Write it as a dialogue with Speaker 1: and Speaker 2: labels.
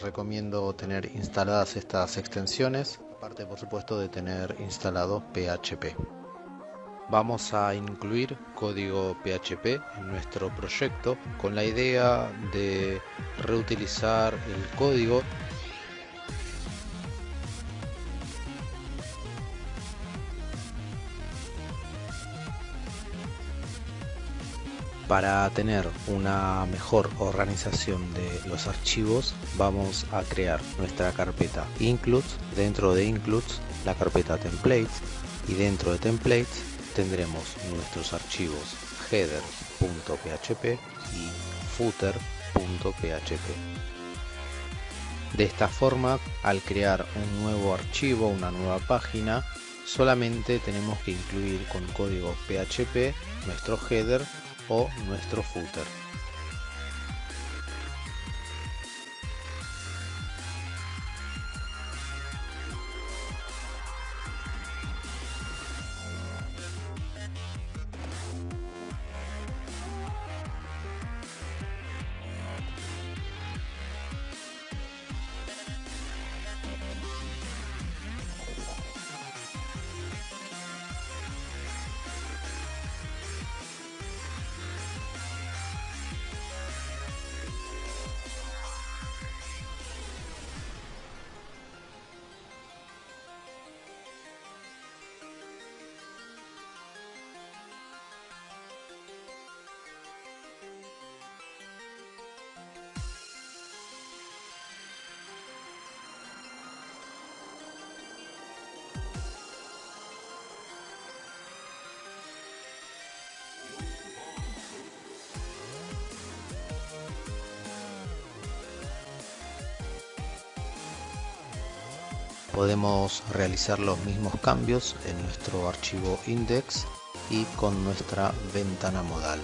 Speaker 1: recomiendo tener instaladas estas extensiones, aparte por supuesto de tener instalado PHP. Vamos a incluir código PHP en nuestro proyecto con la idea de reutilizar el código Para tener una mejor organización de los archivos vamos a crear nuestra carpeta includes, dentro de includes la carpeta templates y dentro de templates tendremos nuestros archivos header.php y footer.php. De esta forma, al crear un nuevo archivo, una nueva página, solamente tenemos que incluir con código PHP nuestro header o nuestro footer. Podemos realizar los mismos cambios en nuestro archivo index y con nuestra ventana modal